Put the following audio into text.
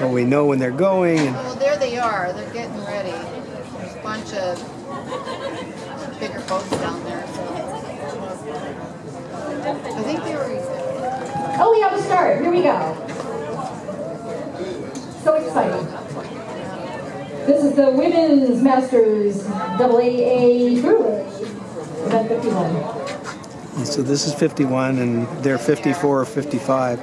And we know when they're going. And Well, there they are. They're getting ready. There's a bunch of bigger boats down there. So. I think they were. Oh, we have a start. Here we go. So exciting. This is the Women's Masters AAA Brewers, event 51. so this is 51, and they're 54 or 55.